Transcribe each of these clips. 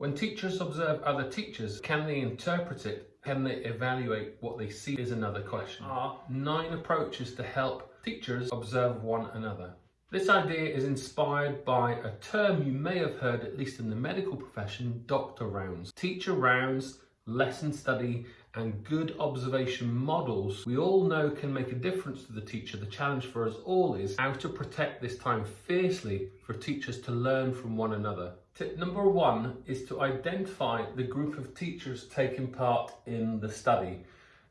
When teachers observe other teachers, can they interpret it? Can they evaluate what they see is another question. Are nine approaches to help teachers observe one another. This idea is inspired by a term you may have heard, at least in the medical profession, doctor rounds. Teacher rounds, lesson study, and good observation models we all know can make a difference to the teacher. The challenge for us all is how to protect this time fiercely for teachers to learn from one another. Tip number one is to identify the group of teachers taking part in the study.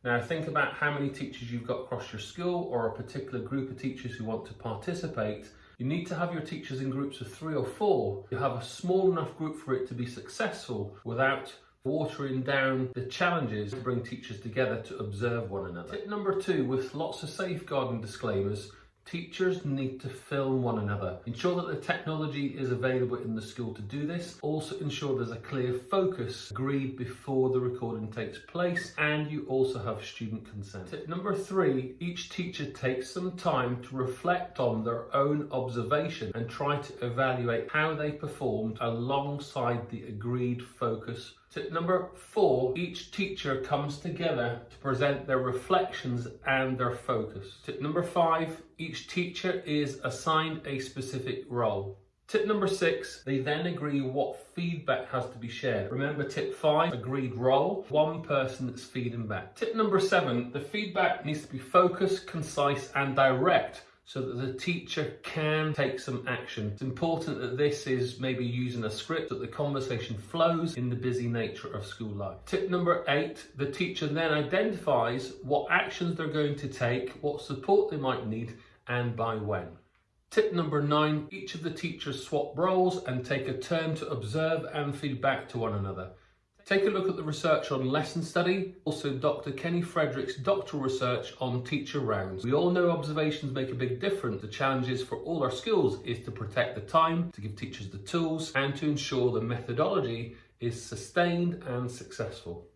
Now think about how many teachers you've got across your school or a particular group of teachers who want to participate. You need to have your teachers in groups of three or four. You have a small enough group for it to be successful without watering down the challenges to bring teachers together to observe one another. Tip number two, with lots of safeguarding disclaimers, Teachers need to film one another. Ensure that the technology is available in the school to do this. Also ensure there's a clear focus agreed before the recording takes place and you also have student consent. Tip number three, each teacher takes some time to reflect on their own observation and try to evaluate how they performed alongside the agreed focus Tip number four, each teacher comes together to present their reflections and their focus. Tip number five, each teacher is assigned a specific role. Tip number six, they then agree what feedback has to be shared. Remember tip five, agreed role, one person that's feeding back. Tip number seven, the feedback needs to be focused, concise and direct so that the teacher can take some action. It's important that this is maybe using a script that the conversation flows in the busy nature of school life. Tip number eight, the teacher then identifies what actions they're going to take, what support they might need and by when. Tip number nine, each of the teachers swap roles and take a turn to observe and feed back to one another. Take a look at the research on lesson study, also Dr. Kenny Frederick's doctoral research on teacher rounds. We all know observations make a big difference. The challenges for all our schools is to protect the time, to give teachers the tools, and to ensure the methodology is sustained and successful.